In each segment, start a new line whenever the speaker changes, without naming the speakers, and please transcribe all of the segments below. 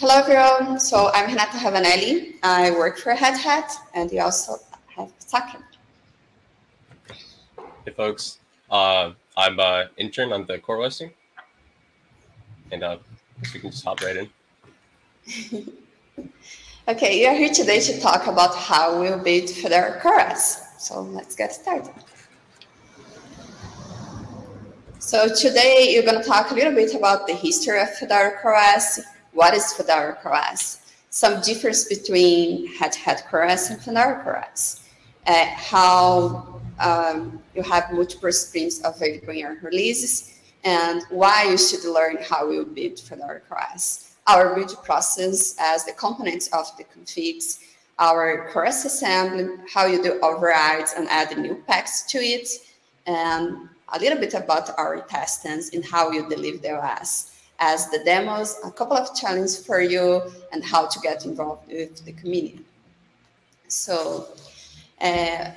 Hello, everyone. So I'm Renata Ravanelli. I work for Red Hat, and we also have Sakin.
Hey, folks. Uh, I'm an uh, intern on the core listing, and uh, we can just hop right
in. okay, you're here today to talk about how we'll build Fedora CoreOS. So let's get started. So today you're going to talk a little bit about the history of Fedora CoreOS, what is Fedora CoreOS, some difference between Red Hat CoreOS and Fedora CoreOS, uh, how um, you have multiple streams in your releases, and why you should learn how you build Fedora CoreOS, our build process as the components of the configs, our CoreOS assembly, how you do overrides and add new packs to it, and a little bit about our testings and how you deliver the OS as the demos, a couple of challenges for you, and how to get involved with the community. So, uh,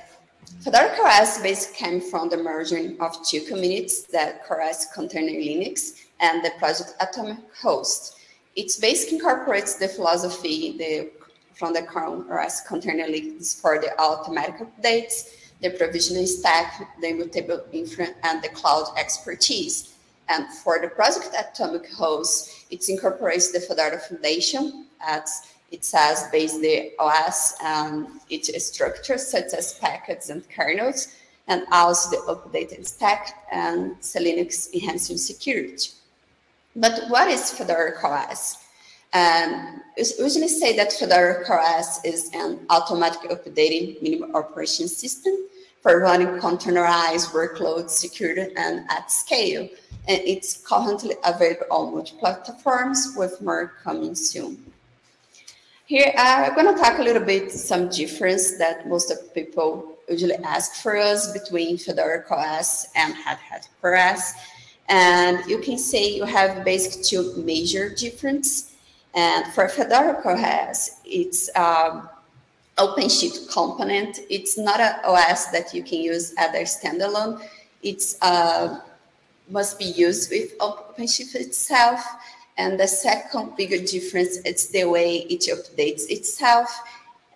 Fedora CoreOS basically came from the merging of two communities, the CoreOS Container Linux and the project Atomic Host. It basically incorporates the philosophy the, from the CoreOS Container Linux for the automatic updates, the provisioning stack, the immutable inference, and the cloud expertise. And for the project Atomic Host, it incorporates the Fedora Foundation as it says based the OS and its structures such as packets and kernels, and also the updated stack and Linux enhancing security. But what is Fedora CoreOS? Um, usually say that Fedora CoreOS is an automatic updating minimum operation system for running containerized workloads secured and at scale. And it's currently available on multiple platforms with more coming soon. Here, I'm going to talk a little bit some difference that most of people usually ask for us between Fedora CoreOS and Red Hat CoreOS. And you can say you have basically two major difference. And for Fedora CoreOS, it's um, OpenShift component. It's not an OS that you can use as a standalone. It's uh, must be used with OpenShift itself. And the second bigger difference is the way it updates itself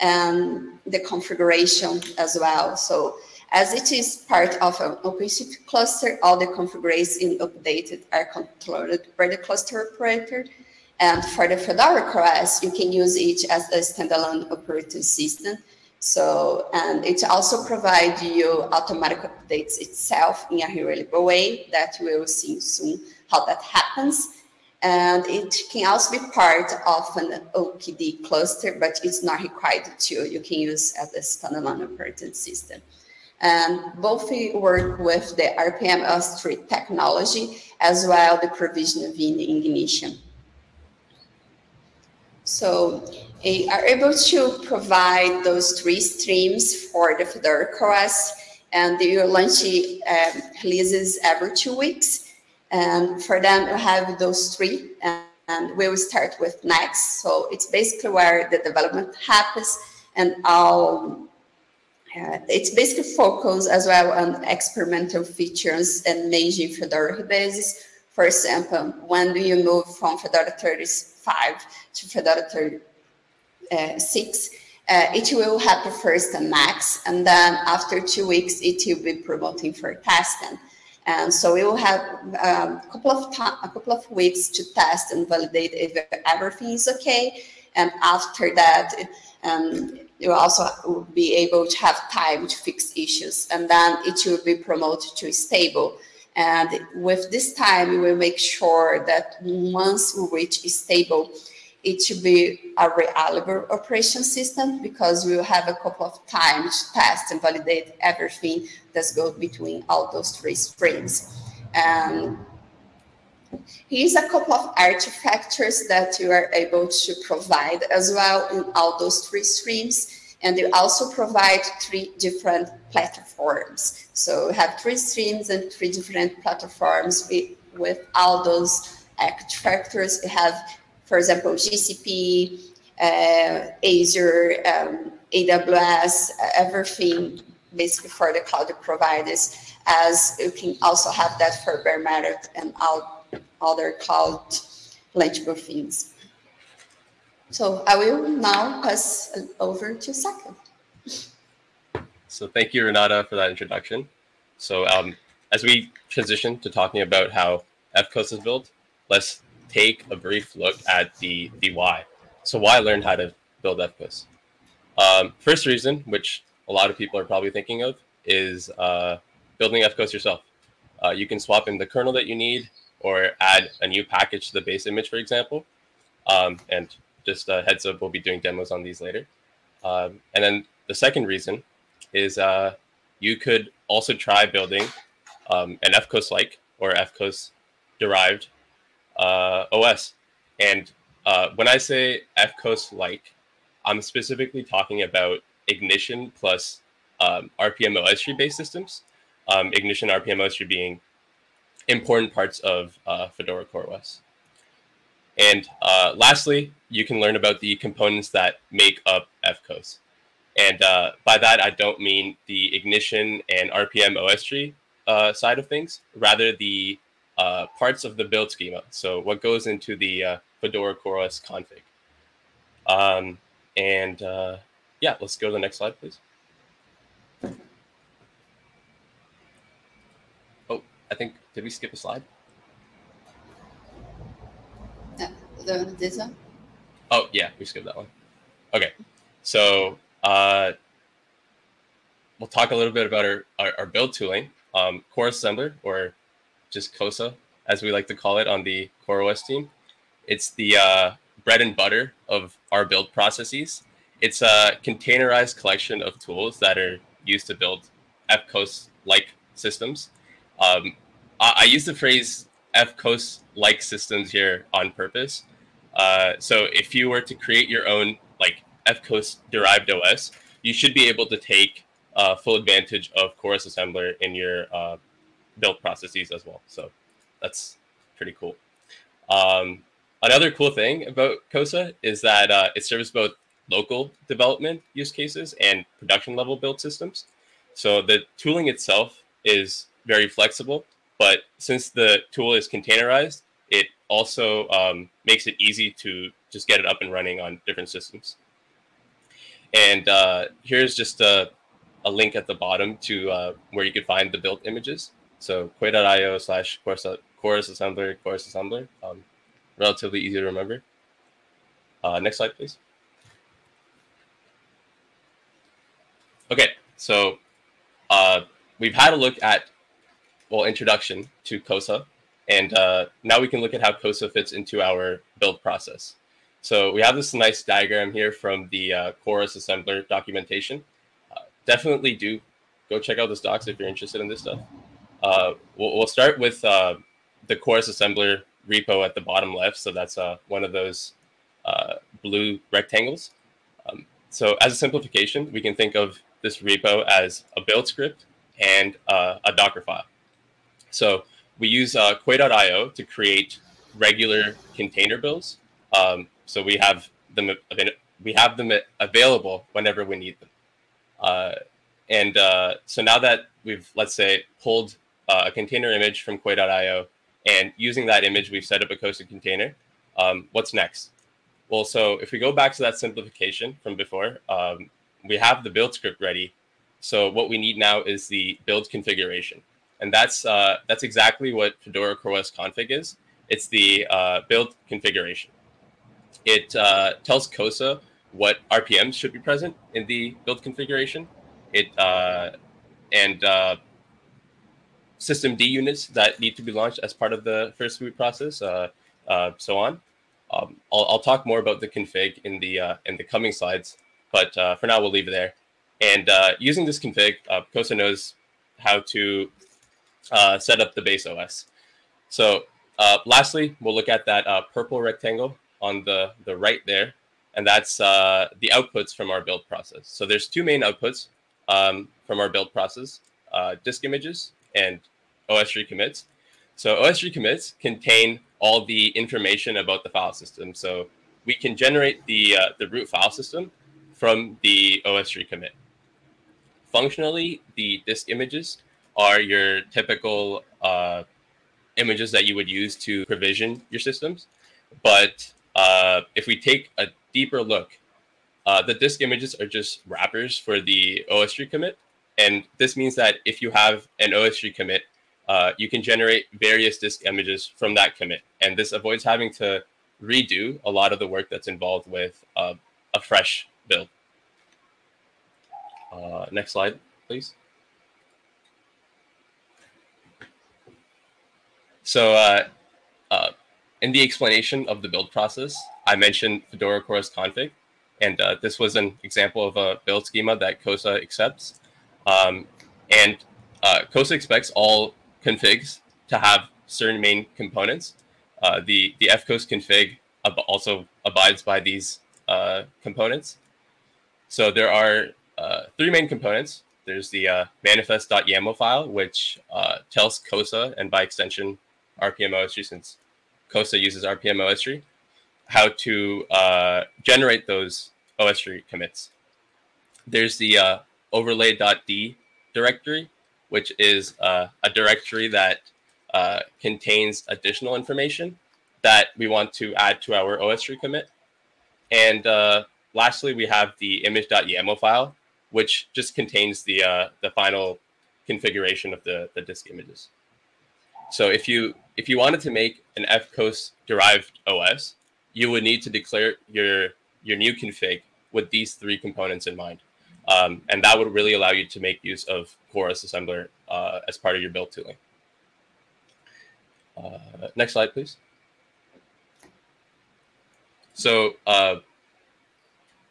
and the configuration as well. So as it is part of an OpenShift cluster, all the configurations updated are controlled by the cluster operator. And for the Fedora CoreOS, you can use it as a standalone operating system. So, and it also provides you automatic updates itself in a reliable way that we will see soon how that happens. And it can also be part of an OKD cluster, but it's not required to. You can use as a standalone operating system. And both work with the RPM OSTree technology as well the provision of ignition. So uh, are able to provide those three streams for the Fedora CoreOS and you launch um, releases every two weeks. And for them, you have those three and, we will start with next. So it's basically where the development happens and all uh, it's basically focused as well on experimental features and major Fedora bases. For example, when do you move from Fedora 30 5 to Fedora 36, uh, it will happen first and max, and then after two weeks, it will be promoting for testing. And so we will have um, a couple of a couple of weeks to test and validate if everything is okay. And after that, um, you also will be able to have time to fix issues, and then it will be promoted to stable. And with this time, we will make sure that once we reach stable, it should be a reliable operation system because we will have a couple of times to test and validate everything that goes between all those three streams. And here's a couple of artifactors that you are able to provide as well in all those three streams. And they also provide three different platforms. So we have three streams and three different platforms with, all those artifactors. We have, for example, GCP, uh, Azure, um, AWS, everything basically for the cloud providers, as you can also have that for bare metal and all other cloud legible things. So I will now pass over to Saka.
So thank you, Renata, for that introduction. So um, as we transition to talking about how FCOS is built, let's take a brief look at the, the why. So why learn how to build FCOS? Um, first reason, which a lot of people are probably thinking of, is uh, building FCOS yourself. Uh, you can swap in the kernel that you need or add a new package to the base image, for example. Um, and just a heads up, we'll be doing demos on these later. Um, and then the second reason is uh, you could also try building um, an FCOS-like or FCOS derived uh, OS. And uh, when I say FCOS-like, I'm specifically talking about Ignition plus um, RPM OS tree based systems. Um, Ignition RPM OS tree being important parts of uh, Fedora CoreOS. And uh, lastly, you can learn about the components that make up FCOS. And uh, by that, I don't mean the ignition and RPM OS tree uh, side of things, rather the uh, parts of the build schema. So what goes into the uh, Fedora CoreOS config. Um, and uh, yeah, let's go to the next slide, please. Oh, I think, did we skip a slide?
The, this one?
Oh, yeah, we skipped that one. Okay, so uh, we'll talk a little bit about our, our, our build tooling. Um, CoreOS Assembler, or just COSA, as we like to call it on the CoreOS team. It's the uh, bread and butter of our build processes. It's a containerized collection of tools that are used to build FCOS-like systems. Um, I, I, use the phrase FCOS-like systems here on purpose. Uh, so if you were to create your own like FCOS derived OS, you should be able to take uh, full advantage of CoreOS Assembler in your uh, build processes as well. So that's pretty cool. Um, another cool thing about COSA is that uh, it serves both local development use cases and production level build systems. So the tooling itself is very flexible, but since the tool is containerized, also um, makes it easy to just get it up and running on different systems. And uh, here's just a, a, link at the bottom to uh, where you can find the built images. So quay.io slash coreos assembler, coreos assembler. Um, relatively easy to remember. Uh, next slide, please. Okay, so uh, we've had a look at, well, introduction to COSA, and uh, now we can look at how COSA fits into our build process. So we have this nice diagram here from the uh, CoreOS Assembler documentation. Uh, definitely do go check out this docs if you're interested in this stuff. Uh, we'll, we'll, start with uh, the CoreOS Assembler repo at the bottom left. So that's uh, one of those blue rectangles. Um, so as a simplification, we can think of this repo as a build script and a Docker file. So we use uh, Quay.io to create regular container builds. Um, so we have them we have them available whenever we need them. Uh, and uh, so now that we've let's say pulled uh, a container image from Quay.io and using that image we've set up a COSA container. Um, what's next? Well, so if we go back to that simplification from before, um, we have the build script ready. So what we need now is the build configuration. And that's uh, that's exactly what Fedora CoreOS config is. It's the uh, build configuration. It uh, tells COSA what RPMs should be present in the build configuration. It uh, and uh, systemd units that need to be launched as part of the first boot process, uh, uh, so on. Um, I'll, I'll, talk more about the config in the uh, in the coming slides, but for now we'll leave it there. And using this config, COSA knows how to set up the base OS. So lastly, we'll look at that purple rectangle on the, the right there, and that's uh, the outputs from our build process. So there's two main outputs um, from our build process, uh, disk images and OSTree commits. So OSTree commits contain all the information about the file system. So we can generate the, uh, the root file system from the OSTree commit. Functionally, the disk images are your typical uh, images that you would use to provision your systems. But uh, if we take a deeper look, uh, the disk images are just wrappers for the OSTree commit. And this means that if you have an OSTree commit, uh, you can generate various disk images from that commit. And this avoids having to redo a lot of the work that's involved with uh, a fresh build. Uh, next slide, please. So uh, uh, in the explanation of the build process, I mentioned Fedora CoreOS config, and uh, this was an example of a build schema that COSA accepts. Um, and uh, COSA expects all configs to have certain main components. Uh, the, the fcos config ab also abides by these uh, components. So there are three main components. There's the manifest.yaml file, which tells COSA, and by extension, RPM-OSTree, since COSA uses RPM-OSTree, how to uh, generate those OSTree commits. There's the uh, overlay.d directory, which is uh, a directory that uh, contains additional information that we want to add to our OSTree commit. And uh, lastly, we have the image.yaml file, which just contains the, uh, the final configuration of the, the disk images. So if you if you wanted to make an FCOS derived OS, you would need to declare your your new config with these three components in mind. Um, and that would really allow you to make use of CoreOS Assembler uh, as part of your build tooling. Uh, next slide, please. So uh,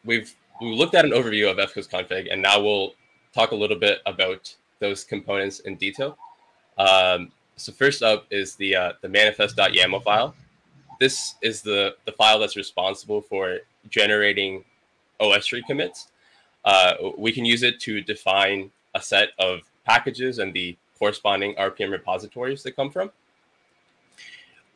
we've we looked at an overview of FCOS config, and now we'll talk a little bit about those components in detail. Um, so first up is the uh, the manifest.yaml file this is the, the file that's responsible for generating OSTree commits. Uh, we can use it to define a set of packages and the corresponding RPM repositories that come from.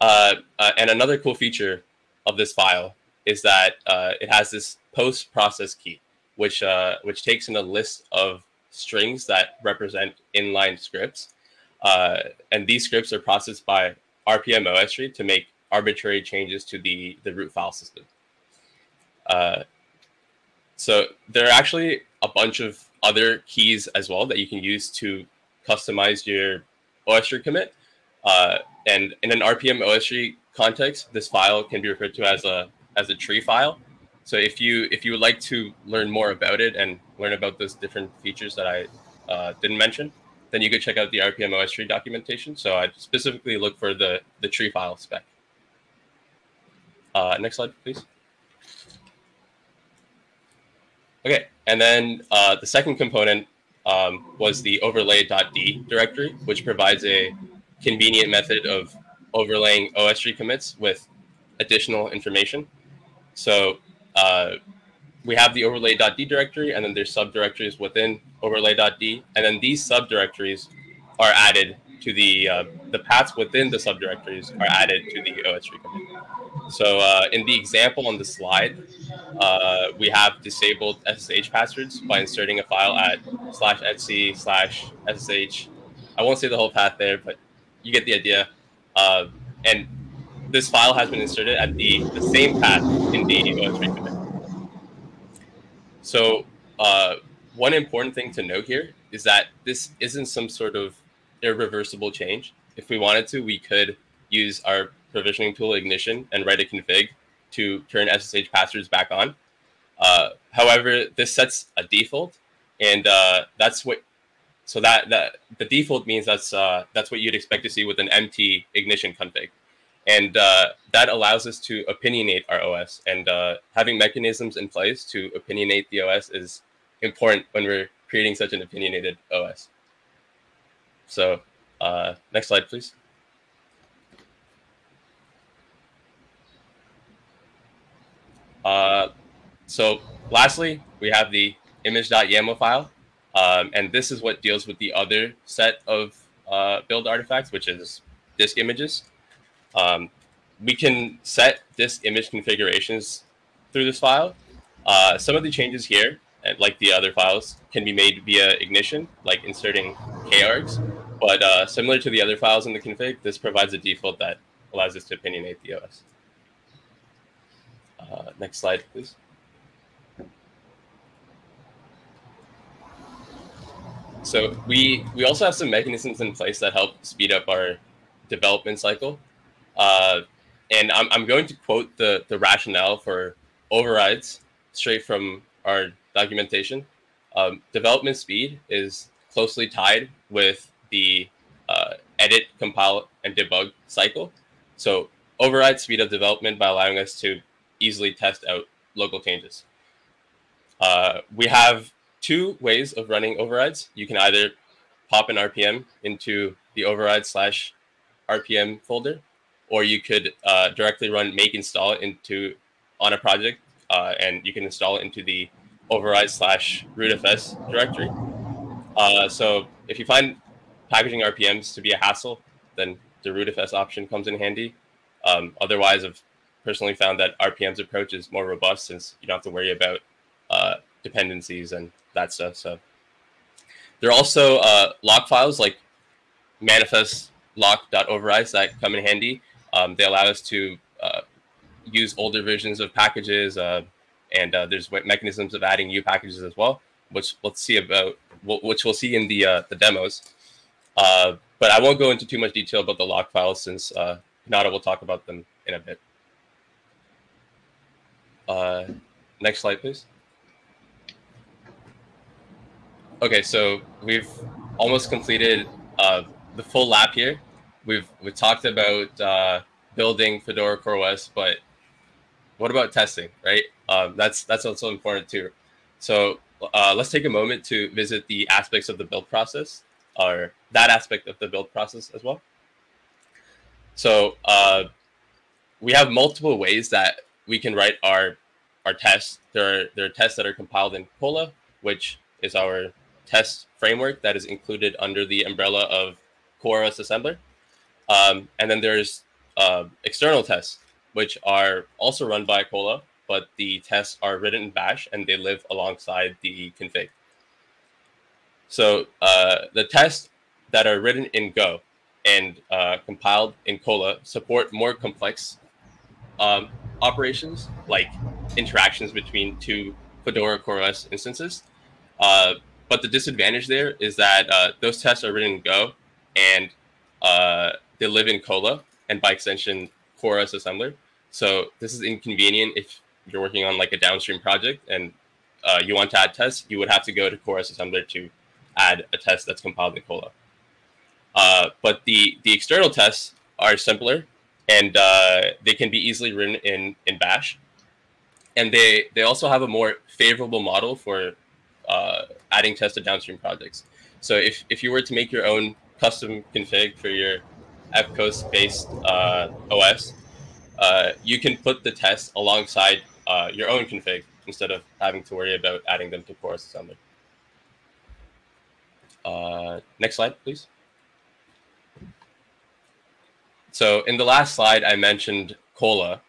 Uh, uh, and another cool feature of this file is that uh, it has this post process key, which uh, which takes in a list of strings that represent inline scripts. Uh, and these scripts are processed by RPM OSTree to make arbitrary changes to the, the root file system. Uh, so there are actually a bunch of other keys as well that you can use to customize your OSTree commit. Uh, and in an RPM OSTree context, this file can be referred to as a as a tree file. So if you if you would like to learn more about it and learn about those different features that I uh, didn't mention, then you could check out the RPM OSTree documentation. So I specifically look for the the tree file spec. Uh, next slide, please. Okay, and then uh, the second component um, was the overlay.d directory, which provides a convenient method of overlaying OSTree commits with additional information. So uh, we have the overlay.d directory, and then there's subdirectories within overlay.d, and then these subdirectories are added to the uh, the paths within the subdirectories are added to the OSTree commit. So uh, in the example on the slide, uh, we have disabled SSH passwords by inserting a file at slash etc slash SSH. I won't say the whole path there, but you get the idea. Uh, and this file has been inserted at the, the same path in the OSTree commit. So uh, one important thing to note here is that this isn't some sort of irreversible change. If we wanted to, we could use our provisioning tool ignition and write a config to turn SSH passwords back on. Uh, however, this sets a default, and uh, that's what. So that that the default means that's uh, that's what you'd expect to see with an empty ignition config, and uh, that allows us to opinionate our OS. And uh, having mechanisms in place to opinionate the OS is important when we're creating such an opinionated OS. So uh, next slide, please. Uh, so lastly, we have the image.yaml file. Um, and this is what deals with the other set of uh, build artifacts, which is disk images. Um, we can set disk image configurations through this file. Uh, some of the changes here, like the other files, can be made via ignition, like inserting kargs. But uh, similar to the other files in the config, this provides a default that allows us to opinionate the OS. Uh, next slide, please. So we we also have some mechanisms in place that help speed up our development cycle. Uh, and I'm, I'm going to quote the, the rationale for overrides straight from our documentation. Um, development speed is closely tied with the uh, edit, compile, and debug cycle. So overrides speed up development by allowing us to easily test out local changes. Uh, we have two ways of running overrides. You can either pop an RPM into the override slash RPM folder, or you could uh, directly run make install into on a project, uh, and you can install it into the override slash rootfs directory. Uh, so if you find packaging RPMs to be a hassle, then the rootfs option comes in handy. Um, otherwise, I've personally found that RPM's approach is more robust since you don't have to worry about uh, dependencies and that stuff. So there are also uh, lock files like manifest lock.overrides that come in handy. Um, they allow us to uh, use older versions of packages, uh, and uh, there's mechanisms of adding new packages as well, which see about, which we'll see in the uh, the demos. Uh, but I won't go into too much detail about the lock files since uh, will talk about them in a bit. next slide, please. Okay, so we've almost completed the full lap here. We've we talked about uh, building Fedora CoreOS, but what about testing, right? Um, that's that's also important too. So uh, let's take a moment to visit the aspects of the build process, or that aspect of the build process as well. So uh, we have multiple ways that we can write our our tests. There are there are tests that are compiled in Kola, which is our test framework that is included under the umbrella of CoreOS Assembler. Um, and then there's uh, external tests, which are also run by Kola, but the tests are written in Bash and they live alongside the config. So uh, the tests that are written in Go and uh, compiled in Kola support more complex um, operations like interactions between two Fedora CoreOS instances. Uh, but the disadvantage there is that uh, those tests are written in Go and uh, they live in Kola and by extension CoreOS assembler. So this is inconvenient if you're working on like a downstream project and uh, you want to add tests, you would have to go to CoreOS assembler to add a test that's compiled in Kola. Uh, but the, the external tests are simpler and uh, they can be easily written in, in Bash. And they, they also have a more favorable model for uh, adding tests to downstream projects. So if, if you were to make your own custom config for your FCOS based uh, OS, uh, you can put the test alongside uh, your own config instead of having to worry about adding them to CoreOS Assembler. Uh, next slide, please. So in the last slide, I mentioned Kola.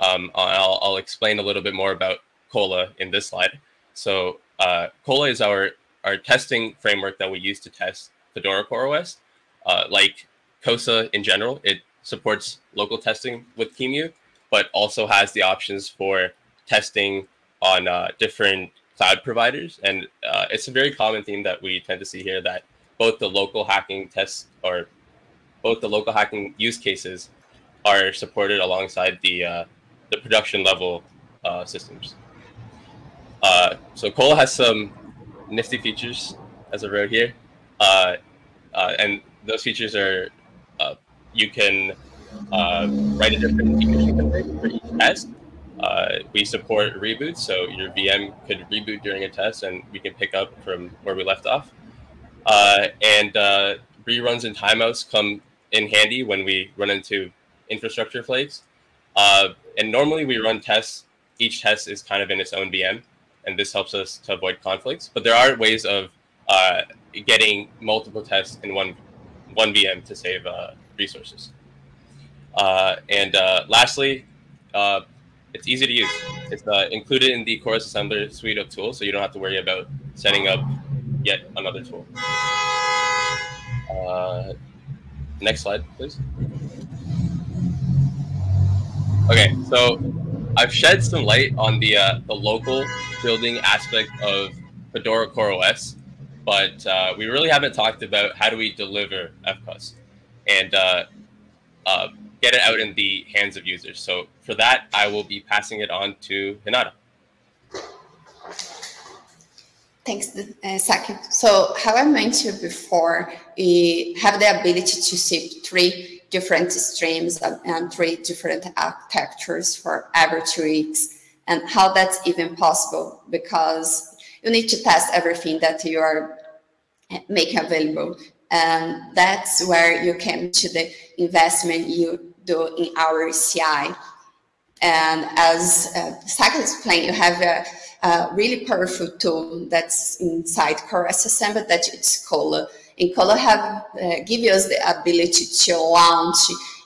Um, I'll, I'll explain a little bit more about Kola in this slide. So uh, Kola is our, our testing framework that we use to test Fedora CoreOS. Uh, like COSA in general, it supports local testing with QEMU, but also has the options for testing on uh, different cloud providers. And uh, it's a very common theme that we tend to see here that both the local hacking tests or both the local hacking use cases are supported alongside the, uh, the production level uh, systems. Uh, so Kola has some nifty features as I wrote here. Uh, and those features are uh, you can uh, write a different decommission config for each test. Uh, we support reboots, so your VM could reboot during a test and we can pick up from where we left off. and reruns and timeouts come in handy when we run into infrastructure flakes. and normally we run tests. Each test is kind of in its own VM and this helps us to avoid conflicts. But there are ways of uh, getting multiple tests in one one VM to save uh, resources. Uh, and uh, lastly, it's easy to use. It's included in the CoreOS Assembler suite of tools, so you don't have to worry about setting up yet another tool. next slide, please. Okay, so I've shed some light on the uh, the local building aspect of Fedora CoreOS, but uh, we really haven't talked about how do we deliver FCOS and uh, uh, get it out in the hands of users. So for that, I will be passing it on to Renata.
Thanks, uh, Saki. So how I mentioned before, we have the ability to see three different streams and three different architectures for every two weeks. And how that's even possible because you need to test everything that you are making available. And that's where you came to the investment you do in our CI. And as uh, Saki explained, you have a a really powerful tool that's inside CoreOS Assembler that it's called. And have uh, give us the ability to launch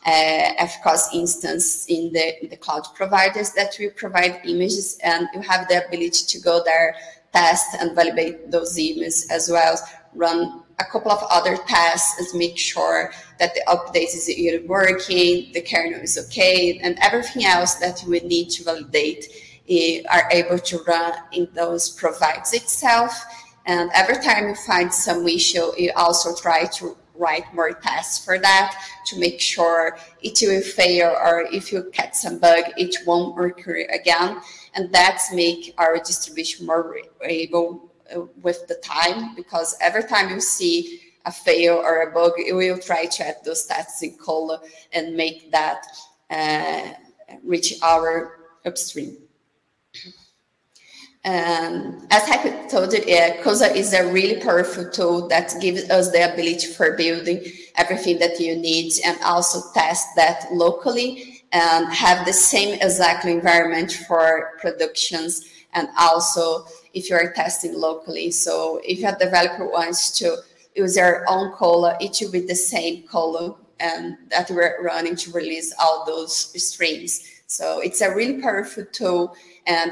uh, FCOS instance in the, in the cloud providers that will provide images and you have the ability to go there, test and validate those images as well, run a couple of other tests and make sure that the update is working, the kernel is okay, and everything else that we need to validate eh, are able to run in those provides itself. And every time you find some issue, you also try to write more tests for that to make sure it will fail or if you catch some bug, it won't occur again. And that's make our distribution more able with the time because every time you see a fail or a bug, you will try to add those tests in Kola and make that uh, reach our upstream. Um, as I told you, uh, COSA is a really powerful tool that gives us the ability for building everything that you need and also test that locally and have the same exact environment for productions and also if you are testing locally. So if a developer wants to use their own Kola, it will be the same Kola and um, that we're running to release all those streams. So it's a really powerful tool and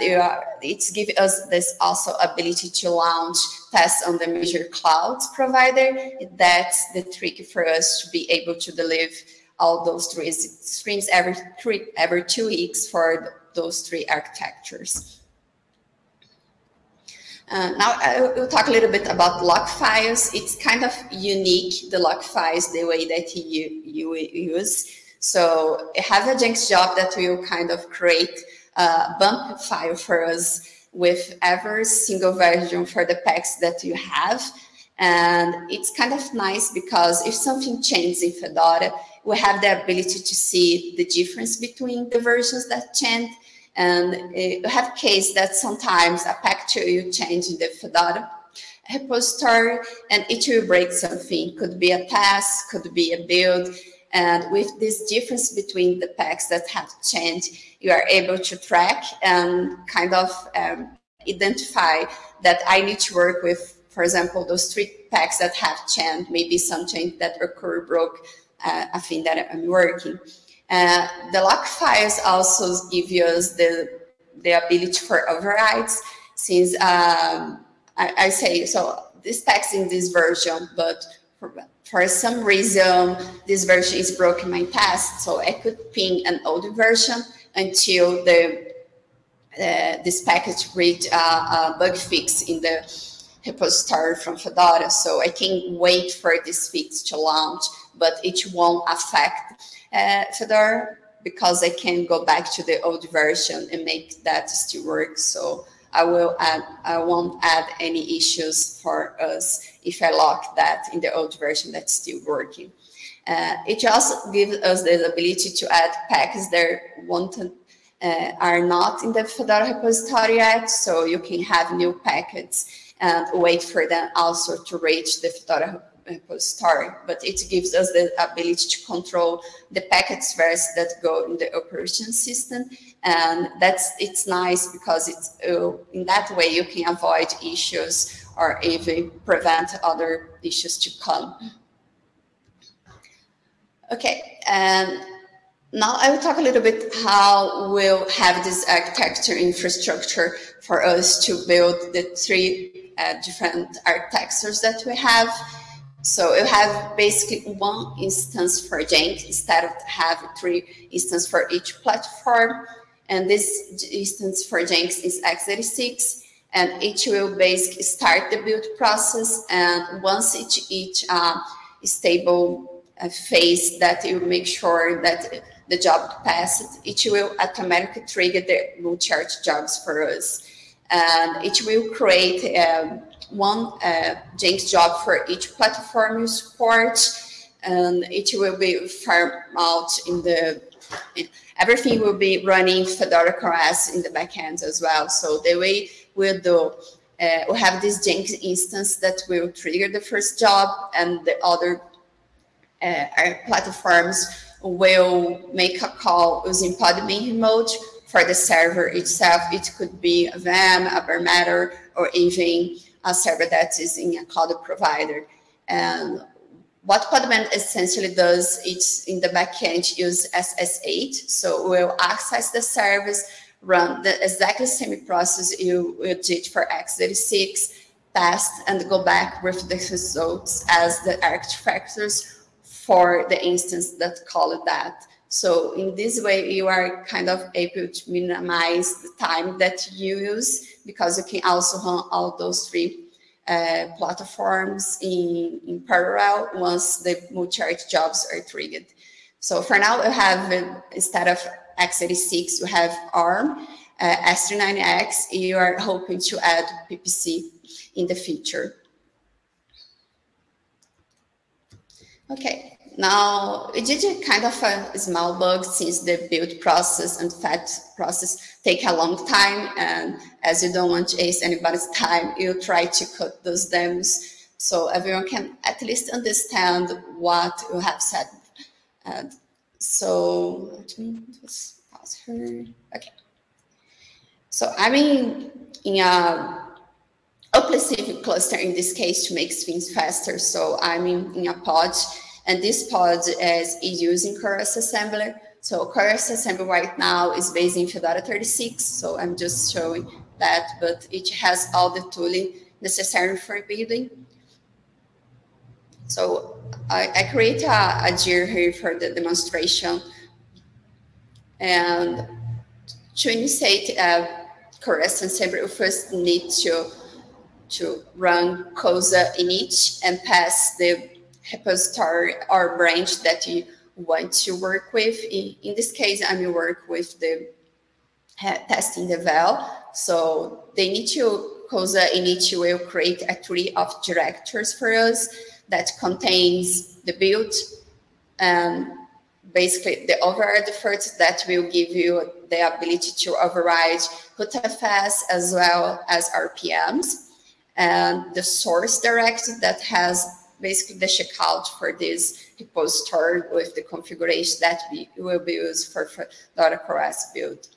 it's giving us this also ability to launch tests on the major clouds provider. That's the trick for us to be able to deliver all those three streams every three every two weeks for those three architectures. Uh, now I will talk a little bit about lock files. It's kind of unique, the lock files, the way that you, you use. So I have a Jenkins job that will kind of create a bump file for us with every single version for the packs that you have. And it's kind of nice because if something changes in Fedora, we have the ability to see the difference between the versions that change. And you have case that sometimes a package you change in the Fedora repository and it will break something. Could be a task, could be a build. And with this difference between the packs that have changed, you are able to track and kind of um, identify that I need to work with, for example, those three packs that have changed, maybe some change that occur broke uh, a thing that I'm working. Uh, the lock files also give us the, the ability for overrides since um, I, I, say, so this text in this version, but for, for some reason, this version is broken my test, so I could ping an old version until the uh, this package reach a, a bug fix in the repository from Fedora. So I can wait for this fix to launch, but it won't affect uh, Fedora because I can go back to the old version and make that still work. So I will add, I won't add any issues for us if I lock that in the old version that's still working. Uh, it also gives us the ability to add packs that uh, are not in the Fedora repository yet, so you can have new packets and wait for them also to reach the Fedora repository. But it gives us the ability to control the packets first that go in the operation system, and that's it's nice because it's uh, in that way you can avoid issues or even prevent other issues to come. Okay, and now I will talk a little bit how we'll have this architecture infrastructure for us to build the three uh, different architectures that we have. So you have basically one instance for Jenkins instead of having three instances for each platform. and this instance for Jenkins is x86, and it will basically start the build process, and once each, each uh, stable uh, phase that you make sure that the job passed, it will automatically trigger the multi-arch jobs for us. And it will create um, one uh, Jenkins job for each platform you support, and it will be farmed out in the, everything will be running Fedora CoreOS in the backend as well. So the way we'll do, uh, we have this Jenkins instance that will trigger the first job and the other uh, platforms will make a call using podman remote for the server itself. It could be a VM, a metal, or even a server that is in a cloud provider. And what Podman essentially does, it's in the backend use SSH. So we'll access the service, run the exactly same process you, you did for x86, test, and go back with the results as the artifactors for the instance that called that. So in this way, you are kind of able to minimize the time that you use because you can also run all those three uh, platforms in, in parallel once the multi-arch jobs are triggered. So for now, we have, instead of x86, we have ARM, uh, s390x, you are hoping to add PPC in the future. Okay, now, we did kind of a small bug since the build process and fat process take a long time. And as you don't want to waste anybody's time, you try to cut those demos so everyone can at least understand what you have said. And so let me just pause her. Okay. So I'm in, in a OpenShift cluster in this case to make things faster. So I'm in, in a pod and this pod is, is using CoreOS Assembler. So CoreOS Assembler right now is based in Fedora 36. So I'm just showing that, but it has all the tooling necessary for building. So I, I create a, a here for the demonstration. And to initiate uh, CoreOS Assembler, we first need to, to run COSA init and pass the repository or branch that you want to work with. In, in this case, I'm work with the uh, testing-devel. So they need to COSA init will create a tree of directors for us that contains the build and basically the override efforts that will give you the ability to override rootfs as well as RPMs and the source directory that has basically the checkout for this repository with the configuration that we will be used for, CoreOS build.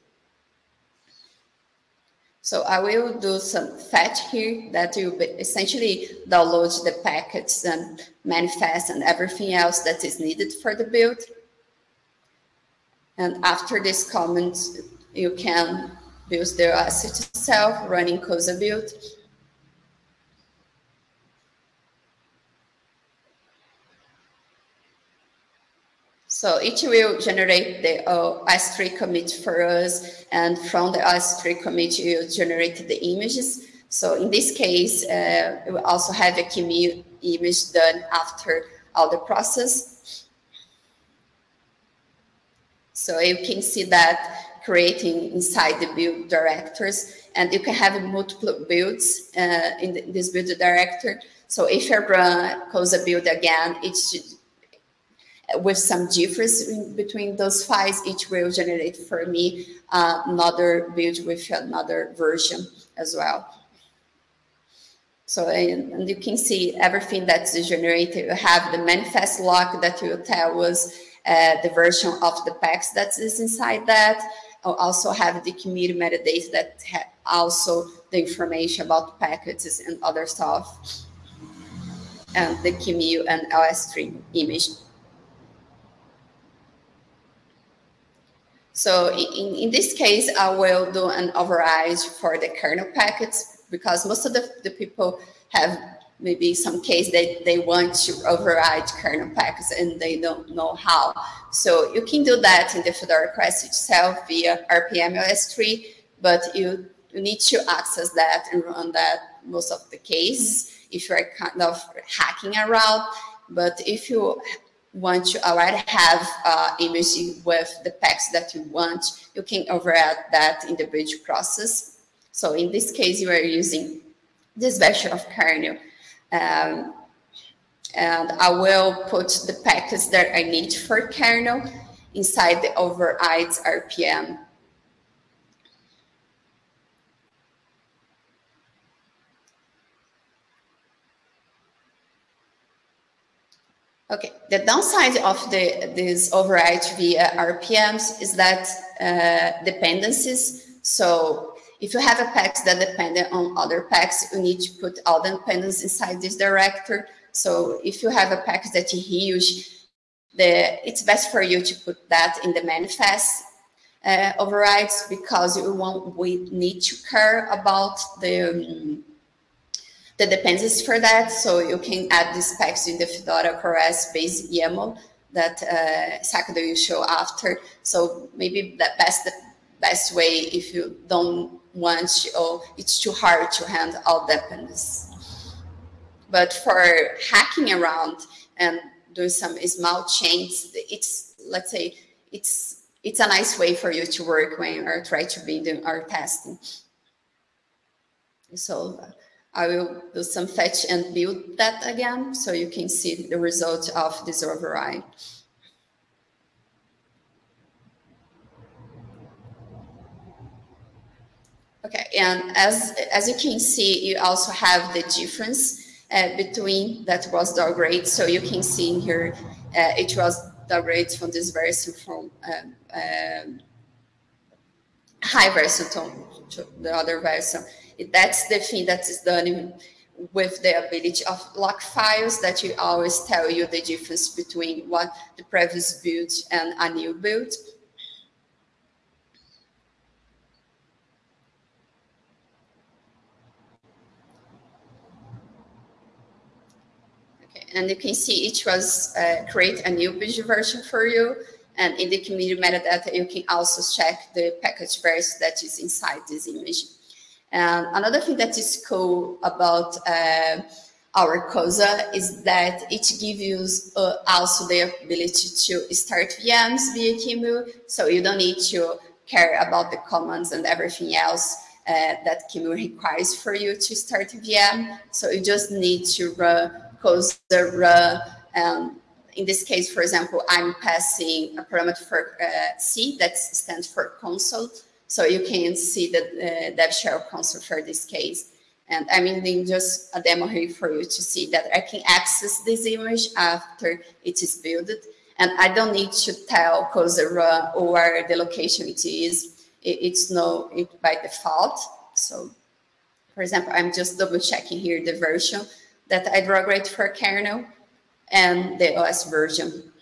So I will do some fetch here that will essentially download the packets and manifest and everything else that is needed for the build. And after this comment, you can build the asset itself running COSA build. So it will generate the uh, OSTree commit for us, and from the OSTree commit, you generate the images. So in this case, uh, we also have a QEMU image done after all the process. So you can see that creating inside the build directors, and you can have multiple builds uh, in, this build director. So if you run a build again, it should with some difference between those files, each will generate for me uh, another build with another version as well. So, and, and, you can see everything that's generated. You have the manifest lock that will tell us uh, the version of the packs that is inside that. I'll also have the community metadata that also the information about packages and other stuff. And the QEMU and LS3 image So in, in this case, I will do an override for the kernel packets because most of the, the people have maybe some case they, they want to override kernel packets and they don't know how. So you can do that in the Fedora CoreOS itself via RPM OSTree, but you, you need to access that and run that most of the cases mm-hmm. if you're kind of hacking around. But if you want to already have uh, image with the packs that you want, you can override that in the bridge process. So in this case, you are using this version of kernel. Um, and I will put the packets that I need for kernel inside the overrides RPM. Okay, the downside of the this override via RPMs is that uh, dependencies. So if you have a pack that depend on other packs, you need to put all the dependencies inside this director. So if you have a pack that is huge, the, it's best for you to put that in the manifest uh, overrides because you won't we need to care about the um, the dependencies for that. So you can add these specs in the Fedora CoreOS base YAML that uh, Sakado will show after. So maybe the best the best way if you don't want to, or it's too hard to handle all dependencies. But for hacking around and doing some small changes, it's let's say it's it's a nice way for you to work when you're trying to doing our testing. So I will do some fetch and build that again so you can see the result of this override. Okay, and as, as you can see, you also have the difference uh, between that was downgrade. So you can see in here, uh, it was downgrade from this version from um, high version to, to the other version. That's the thing that is done with the ability of lock files that you always tell you the difference between what the previous build and a new build. Okay, and you can see each was uh, create a new build version for you. And in the commit metadata, you can also check the package version that is inside this image. And another thing that is cool about uh, our COSA is that it gives you uh, also the ability to start VMs via QEMU, so you don't need to care about the commands and everything else uh, that QEMU requires for you to start a VM. So you just need to run COSA run. Um, in this case, for example, I'm passing a parameter for uh, C that stands for console. So you can see the dev shell console for this case. And I'm using just a demo here for you to see that I can access this image after it is built. And I don't need to tell COSA where the location it is. It's no it by default. So for example, I'm just double checking here the version that I drag right for kernel and the OS version.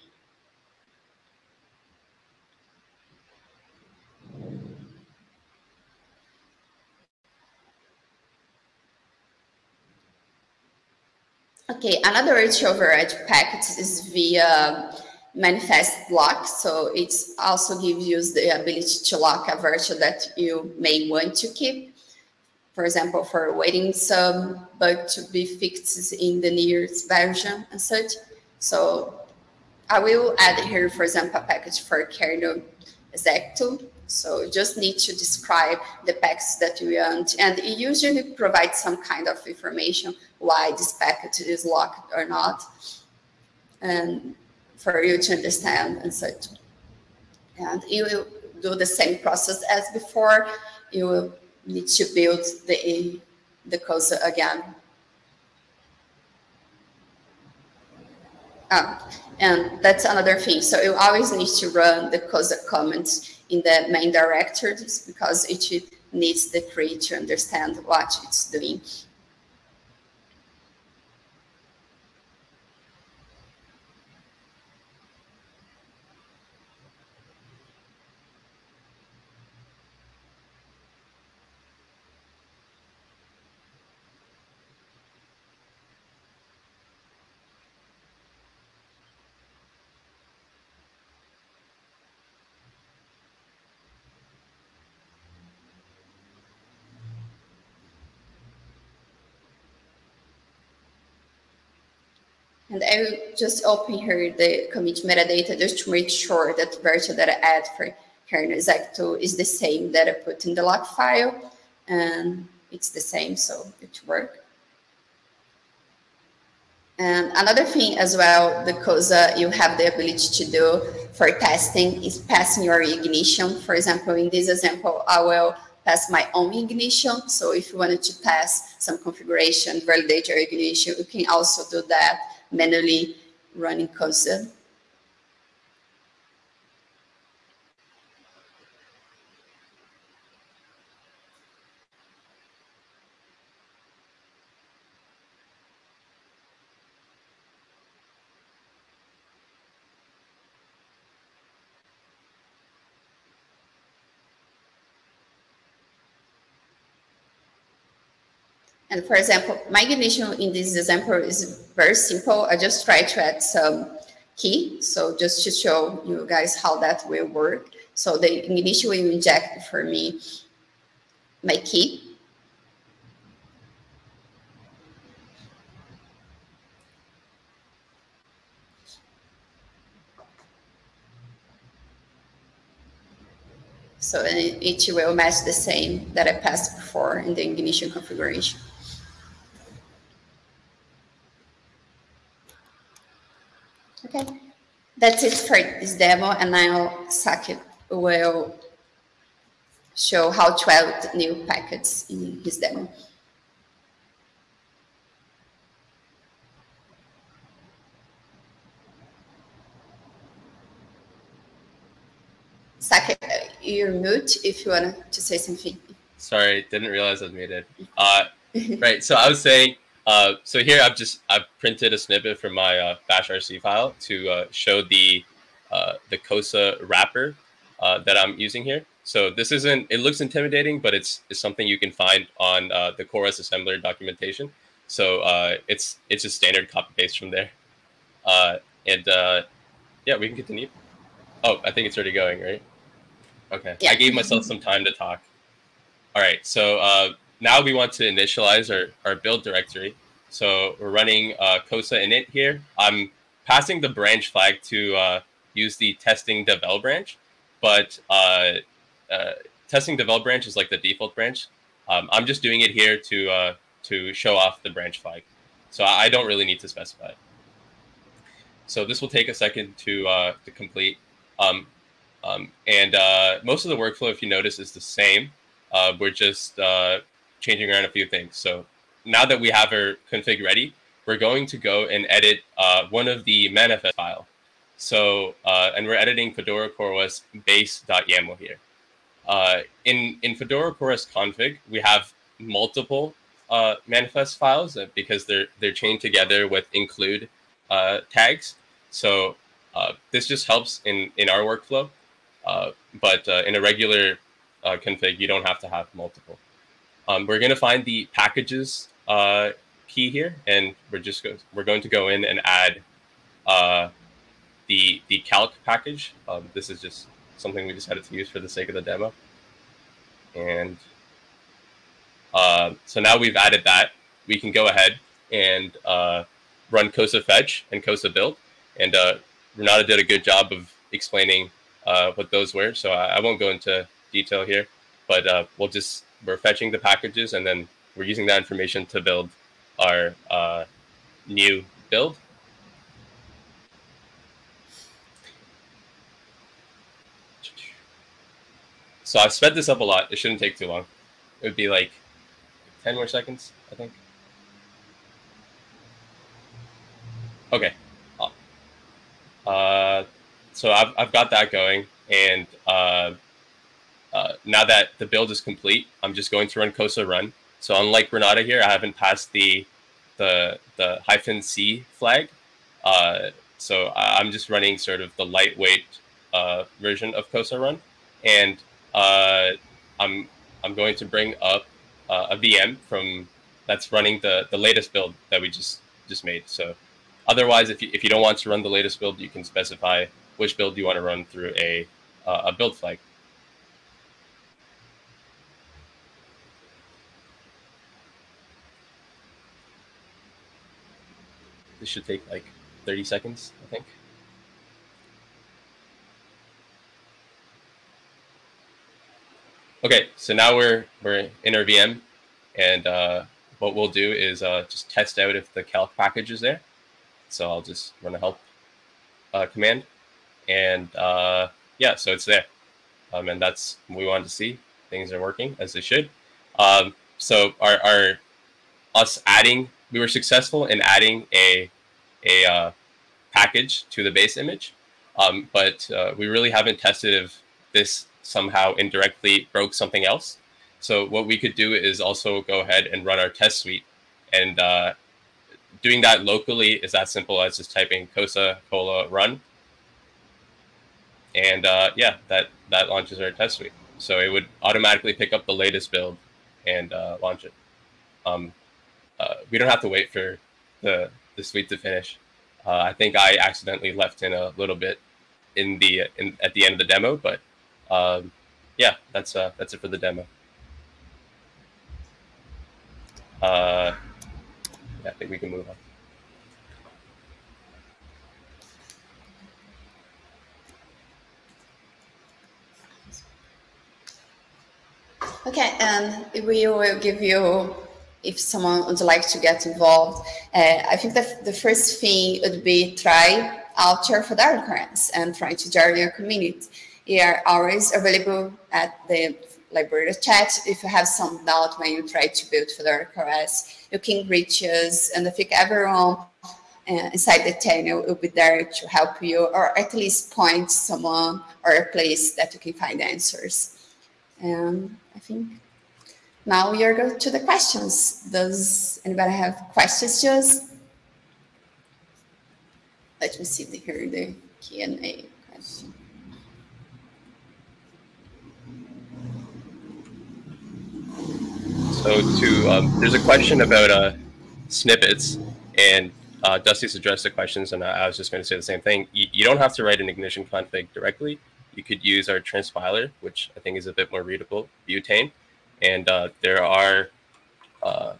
Okay, another way to override packets is via manifest lock. So it also gives you the ability to lock a virtue that you may want to keep. For example, for waiting some um, bug to be fixed in the nearest version and such. So I will add here, for example, a package for kernel execto. So you just need to describe the packs that you want. And it usually provides some kind of information why this packet is locked or not. And for you to understand and such. And you will do the same process as before. You will need to build the, the COSA again. Ah, and that's another thing. So you always need to run the COSA comments in the main directories because it needs the tree to understand what it's doing. And I will just open here the commit metadata just to make sure that version that I add for kernel exec2 is the same that I put in the lock file. And it's the same, so it works. And another thing as well, the COSA uh, you have the ability to do for testing is passing your ignition. For example, in this example, I will pass my own ignition. So if you wanted to pass some configuration, validate your ignition, you can also do that manually running COSA. And for example, my ignition in this example is very simple. I just try to add some key. So just to show you guys how that will work. So the ignition will inject for me my key. So it will match the same that I passed before in the ignition configuration. Okay, that's it for this demo, and now Sakit will show how to add new packets in his demo. Sakit, you're mute if you want to say something.
Sorry, didn't realize I was muted. Uh, right, so I was saying uh, so here I've just I've printed a snippet from my uh, bash RC file to uh, show the uh, the COSA wrapper uh, that I'm using here. So this isn't it looks intimidating, but it's it's something you can find on uh, the CoreOS assembler documentation. So it's it's just standard copy paste from there. and yeah, we can continue. Oh, I think it's already going, right? Okay. Yeah. I gave myself some time to talk. All right. So now we want to initialize our, our build directory. So we're running uh, COSA init here. I'm passing the branch flag to uh, use the testing-devel branch, but uh, uh, testing-devel branch is like the default branch. Um, I'm just doing it here to uh, to show off the branch flag. So I don't really need to specify. So this will take a second to uh, to complete. Um, um, and most of the workflow, if you notice, is the same. Uh, we're just uh, changing around a few things. So now that we have our config ready, we're going to go and edit uh, one of the manifest file. So, uh, and we're editing Fedora CoreOS base.yaml here. Uh, in, in Fedora CoreOS config, we have multiple uh, manifest files uh, because they're, they're chained together with include uh, tags. So this just helps in, in our workflow. but in a regular config, you don't have to have multiple. Um, we're going to find the packages uh, key here, and we're just go we're going to go in and add uh, the the calc package. Um, this is just something we decided to use for the sake of the demo. And uh, so now we've added that, we can go ahead and uh, run COSA fetch and COSA build. And uh, Renata did a good job of explaining uh, what those were. So I, I, won't go into detail here, but we'll just we're fetching the packages and then we're using that information to build our uh, new build. So I've sped this up a lot. It shouldn't take too long. It would be like 10 more seconds, I think. Okay. Uh, so I've, I've got that going and uh, uh, now that the build is complete, I'm just going to run COSA run. So unlike Renata here, I haven't passed the the the hyphen C flag. Uh, so I'm just running sort of the lightweight uh, version of COSA run, and uh, I'm I'm going to bring up uh, a VM from that's running the the latest build that we just just made. So otherwise, if you if you don't want to run the latest build, you can specify which build you want to run through a a build flag. This should take like 30 seconds, I think. Okay, so now we're we're in our VM, and uh, what we'll do is uh, just test out if the calc package is there. So I'll just run a help uh, command, and uh, yeah, so it's there, um, and that's what we wanted to see. Things are working as they should. Um, so our, our us adding, we were successful in adding a a uh, package to the base image, um, but uh, we really haven't tested if this somehow indirectly broke something else. So what we could do is also go ahead and run our test suite. And uh, doing that locally is as simple as just typing cosa kola run. And uh, yeah, that, that launches our test suite. So it would automatically pick up the latest build and uh, launch it. Um, uh, we don't have to wait for the, the suite to finish. Uh, I think I accidentally left in a little bit in the in, at the end of the demo, but um, yeah, that's uh, that's it for the demo. Uh, yeah, I think we can move on.
Okay, and we will give you, if someone would like to get involved, uh, I think that the first thing would be try out your Fedora CoreOS and try to join your community. We are always available at the Libera chat. If you have some doubt when you try to build Fedora CoreOS, you can reach us, and I think everyone uh, inside the channel will be there to help you, or at least point someone or a place that you can find answers. And I think now we are going to the questions. Does anybody have questions us? Let me see here the Q&A question.
So to um, there's a question about uh, snippets, and uh, Dusty's addressed the questions, and I was just going to say the same thing. You, you, don't have to write an ignition config directly. You could use our transpiler, which I think is a bit more readable, butane, and uh, there are uh,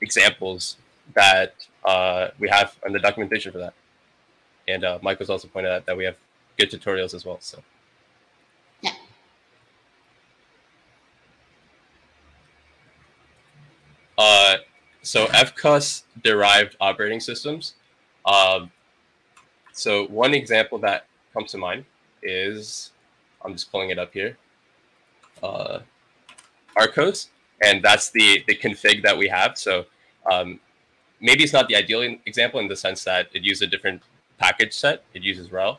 examples that uh, we have on the documentation for that. And uh, Michael's also pointed out that we have good tutorials as well. So. Uh, so FCOS derived operating systems. Um, so one example that comes to mind is, I'm just pulling it up here, uh, RHCOS, and that's the, the config that we have. So um, maybe it's not the ideal example in the sense that it uses a different package set. It uses RHEL,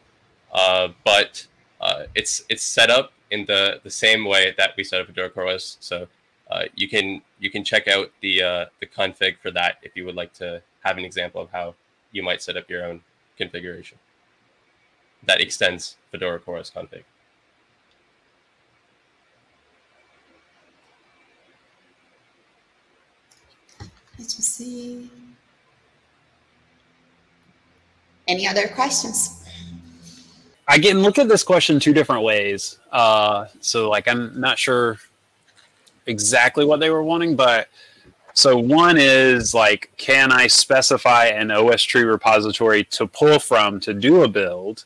uh, but uh, it's it's set up in the the same way that we set up Fedora CoreOS. So uh, you can you can check out the uh, the config for that if you would like to have an example of how you might set up your own configuration that extends Fedora CoreOS config.
Let's see. Any other questions?
I can look at this question two different ways. Uh, so like, I'm not sure exactly what they were wanting, but so one is like, can I specify an OSTree repository to pull from to do a build?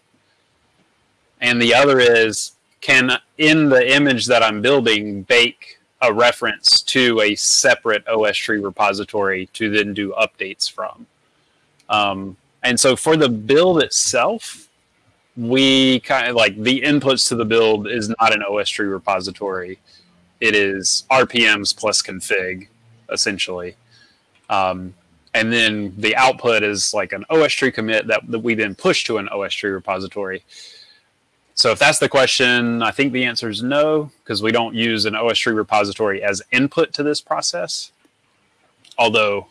And the other is, can in the image that I'm building bake a reference to a separate OSTree repository to then do updates from? Um, and so for the build itself, we kind of like the inputs to the build is not an OSTree repository it is RPMs plus config, essentially. Um, and then the output is like an OSTree commit that, that we then push to an OS tree repository. So if that's the question, I think the answer is no, because we don't use an OSTree repository as input to this process. Although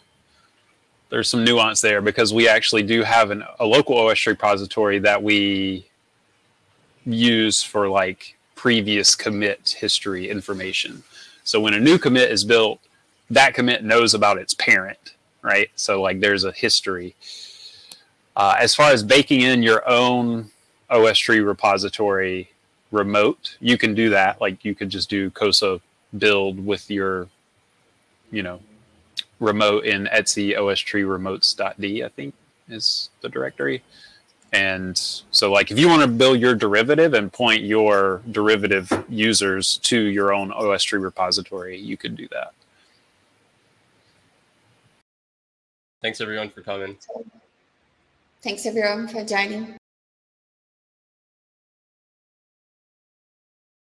there's some nuance there because we actually do have an, a local OSTree repository that we use for like previous commit history information. So when a new commit is built, that commit knows about its parent, right? So like there's a history. Uh, as far as baking in your own OSTree repository remote, you can do that. Like you could just do COSA build with your, you know, remote in etc OS tree remotes.d, I think is the directory. And so like if you want to build your derivative and point your derivative users to your own OSTree repository, you could do that.
Thanks everyone for coming.
Thanks everyone for joining.